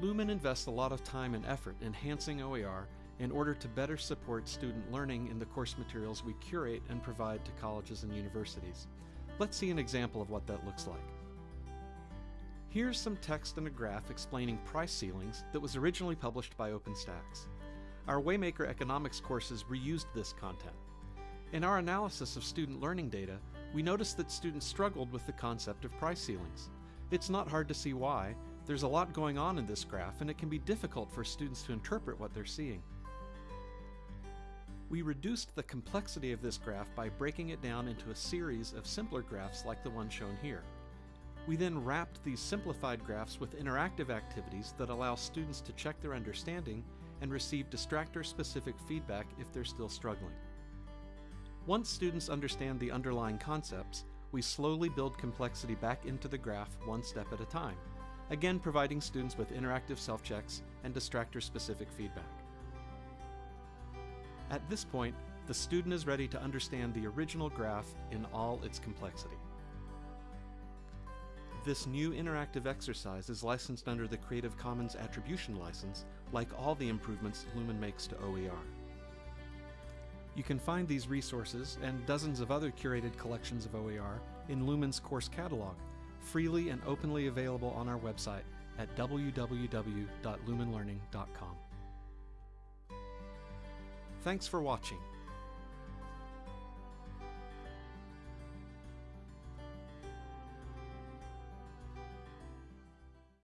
Lumen invests a lot of time and effort enhancing OER in order to better support student learning in the course materials we curate and provide to colleges and universities. Let's see an example of what that looks like. Here's some text and a graph explaining price ceilings that was originally published by OpenStax. Our Waymaker economics courses reused this content. In our analysis of student learning data, we noticed that students struggled with the concept of price ceilings. It's not hard to see why. There's a lot going on in this graph and it can be difficult for students to interpret what they're seeing. We reduced the complexity of this graph by breaking it down into a series of simpler graphs like the one shown here. We then wrapped these simplified graphs with interactive activities that allow students to check their understanding and receive distractor-specific feedback if they're still struggling. Once students understand the underlying concepts, we slowly build complexity back into the graph one step at a time, again providing students with interactive self-checks and distractor-specific feedback. At this point, the student is ready to understand the original graph in all its complexity. This new interactive exercise is licensed under the Creative Commons Attribution License, like all the improvements Lumen makes to OER. You can find these resources and dozens of other curated collections of OER in Lumen's course catalog, freely and openly available on our website at www.lumenlearning.com. Thanks for watching.